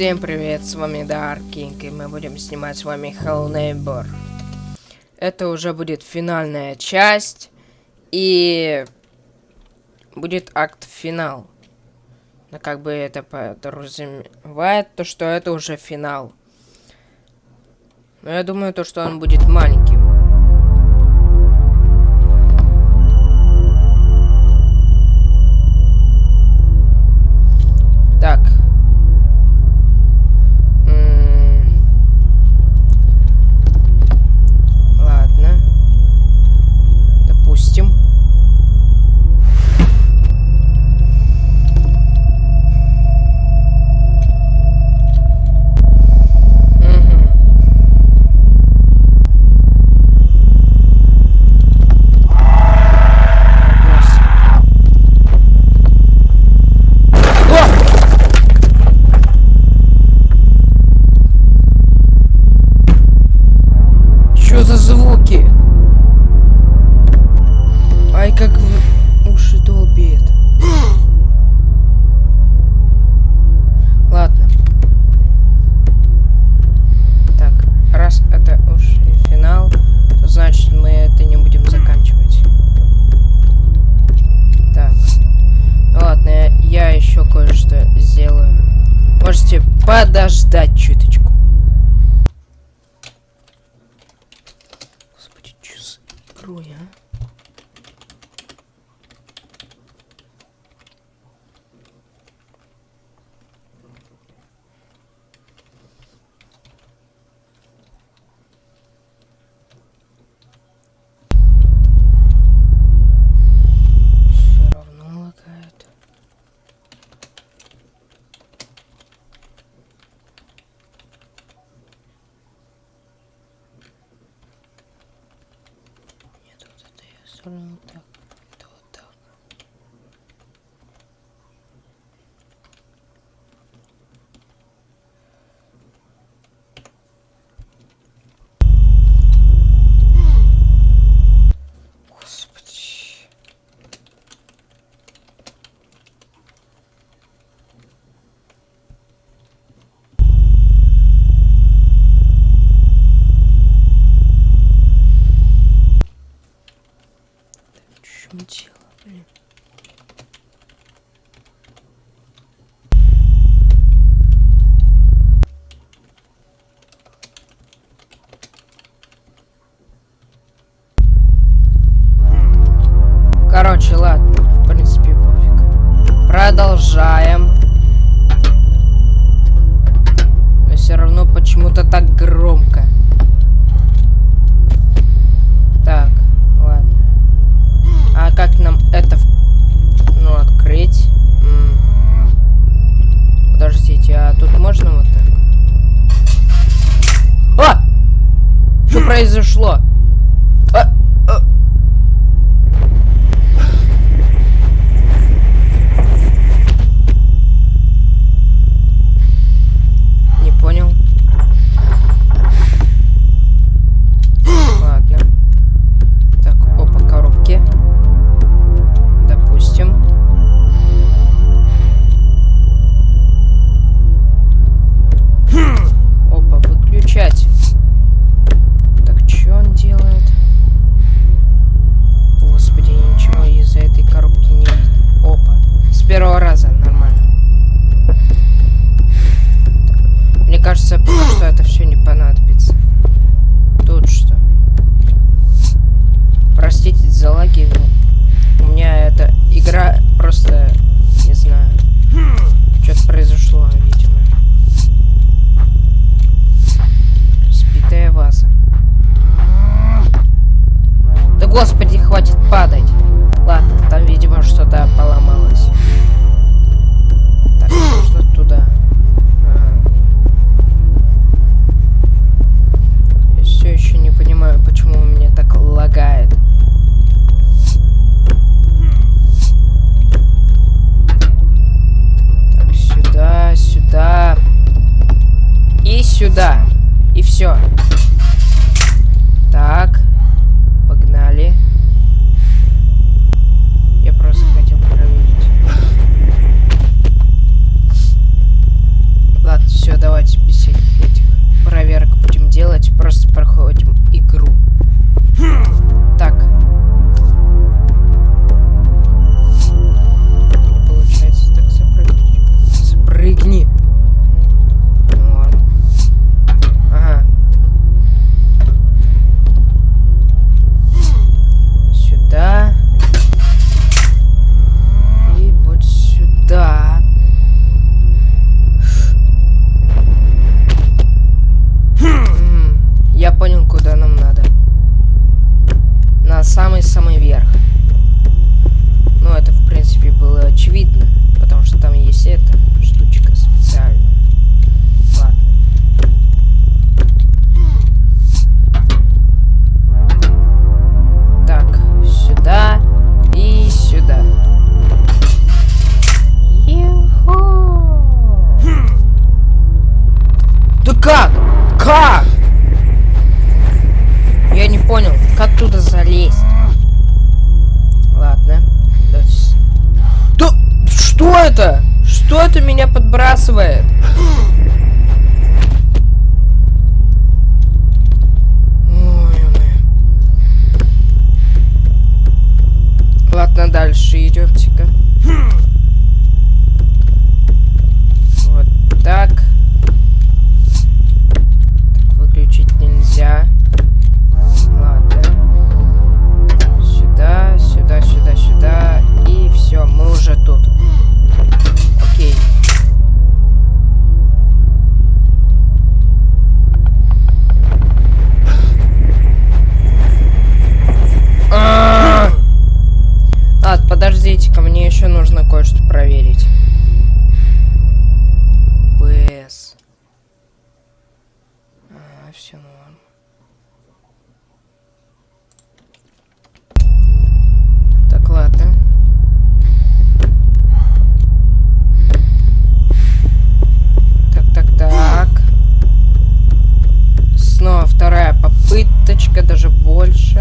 Всем привет, с вами Dark King, и мы будем снимать с вами Hello Neighbor. Это уже будет финальная часть, и будет акт финал. Но как бы это подразумевает, то что это уже финал. Но я думаю, то что он будет маленьким. За игрой, господи,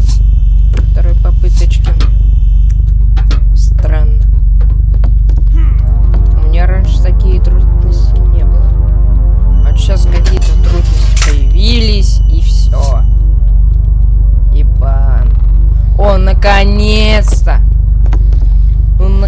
больше. Второй попыточки. Странно. У меня раньше такие трудности не было. А сейчас какие-то трудности появились, и все. Ебан. О, наконец-то! Ну, на-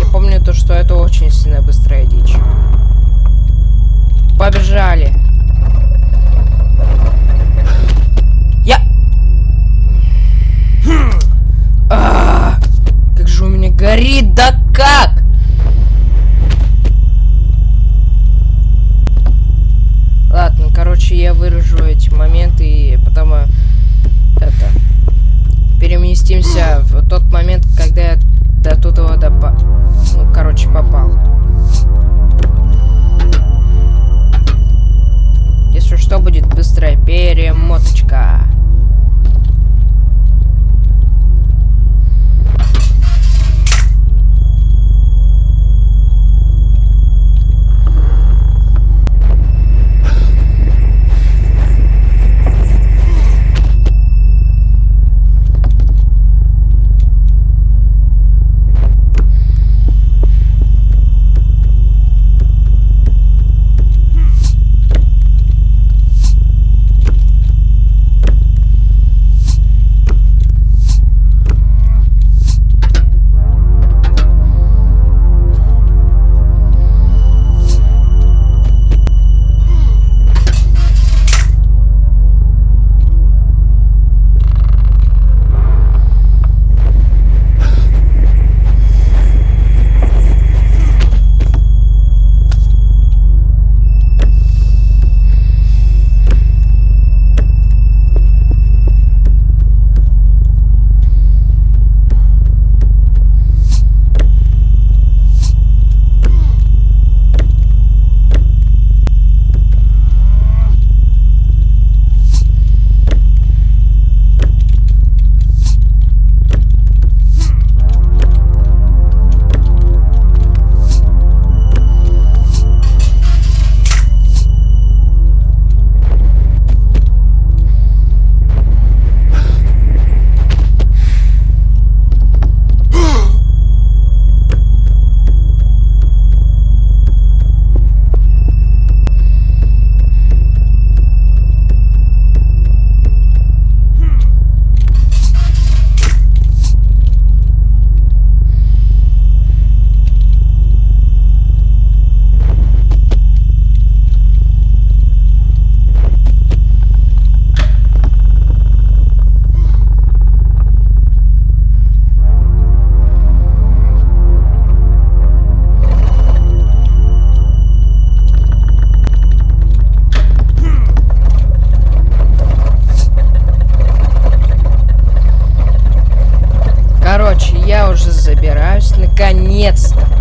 Я помню то, что это очень сильно быстрая дичь. Побежали. Да как? Ладно, короче, я выражу эти моменты и потом э, это переместимся в тот момент, когда я до туда допа... Ну, короче, попал. Если что, будет быстрая перемоточка. Наконец-то.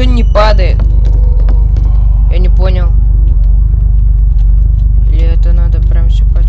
Чё не падает? Я не понял. Или это надо прям все по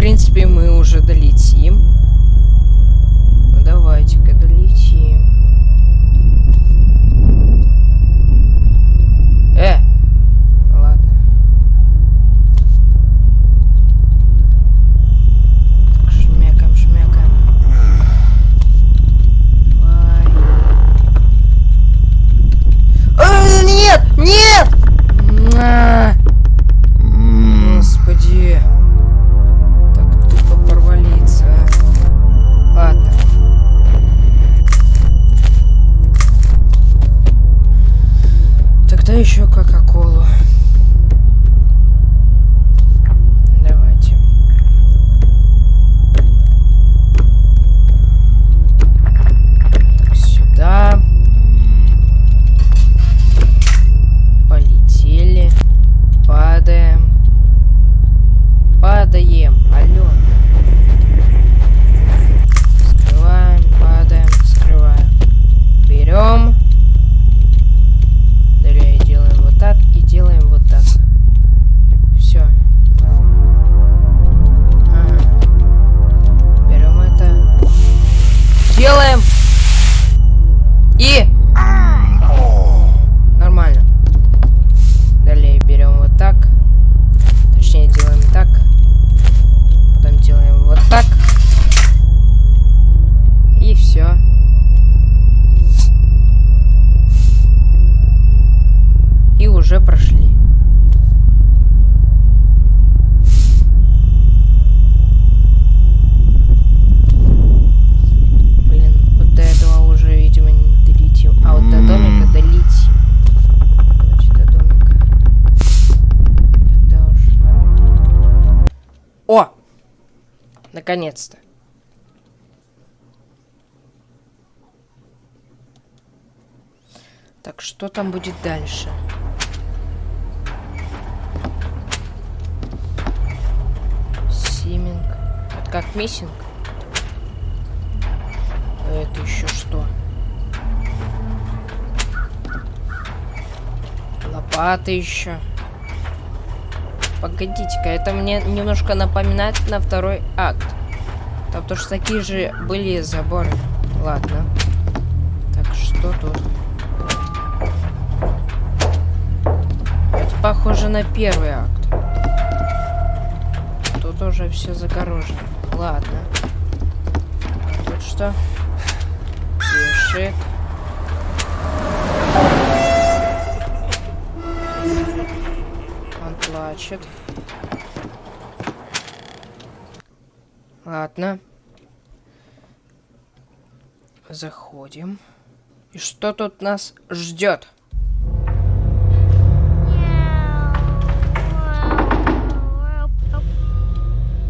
принципе, мы уже долетим. Кока-Колу. Наконец-то. Так, что там будет дальше? Симинг. Это как миссинг? А это еще что? Лопата еще. Погодите-ка, это мне немножко напоминает на второй акт. Там тоже такие же были заборы. Ладно. Так, что тут? Это похоже на первый акт. Тут уже все загорожено. Ладно. Тут что? Пишет. Он плачет. Ладно. Заходим. И что тут нас ждет?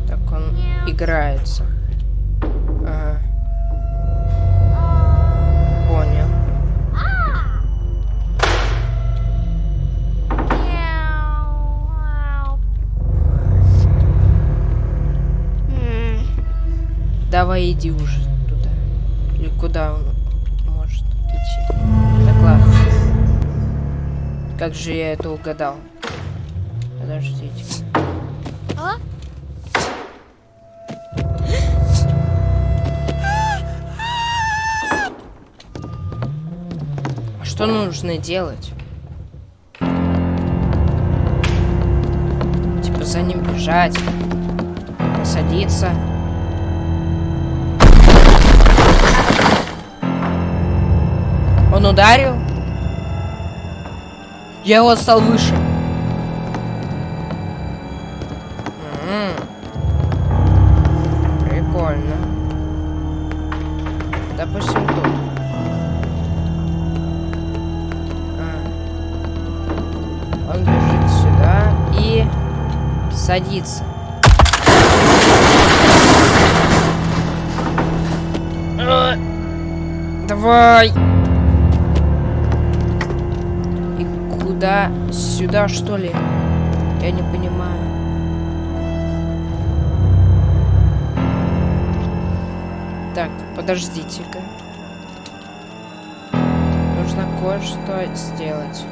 Так он играется. Давай иди уже туда. Или куда он может идти. Так, ладно. Как же я это угадал? Подождите. А? А что нужно делать? Типа за ним бежать. Садиться. Он ударил? Я его стал выше. Прикольно. Допустим, тут. А. Он бежит сюда и садится. Давай! Куда? Сюда, что ли? Я не понимаю. Так, подождите-ка. Нужно кое-что сделать.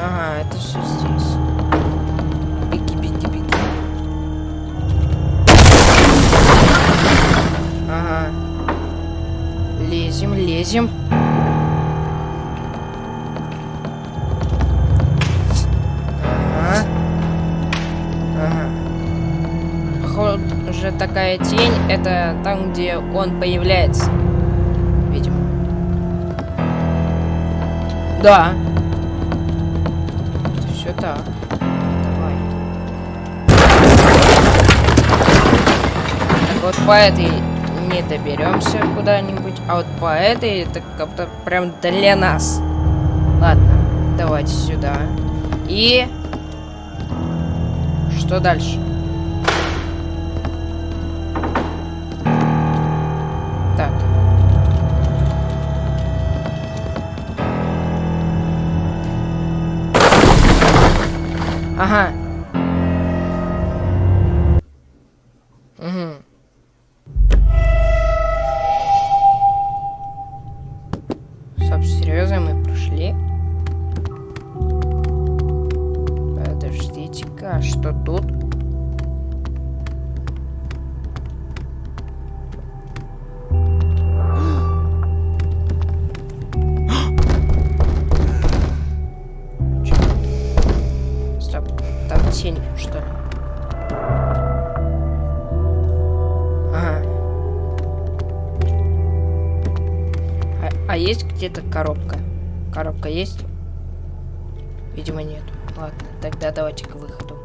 Ага, это все здесь. Беги, беги, беги. Ага. Лезем, лезем. Такая тень, это там, где он появляется. Видимо. Да. Все так. Давай. Так вот по этой не доберемся куда-нибудь, а вот по этой это как-то прям для нас. Ладно, давайте сюда. И... Что дальше? Ага. Угу. Стоп, серьезно, мы прошли? Подождите-ка, а что тут? Есть? Видимо, нет. Ладно, тогда давайте к выходу.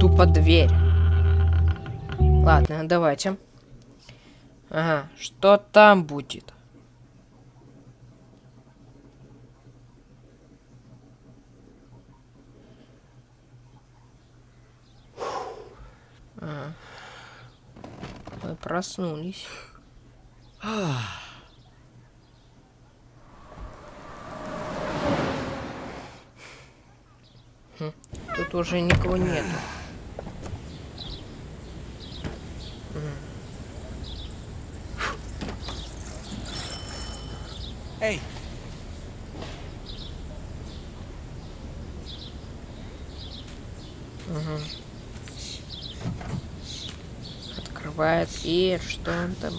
Тупо дверь. Ладно, давайте. Ага, что там будет? Ага. Мы проснулись. Хм, тут уже никого нету. Эй! Угу. Открывает и что он там?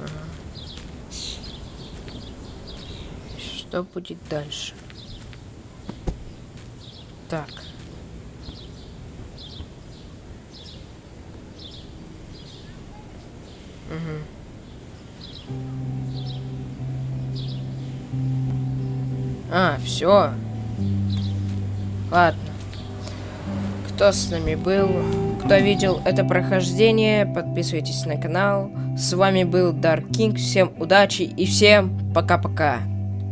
Ага. Что будет дальше? Так. Все. Ладно. Кто с нами был, кто видел это прохождение, подписывайтесь на канал. С вами был Dark King. Всем удачи и всем пока-пока.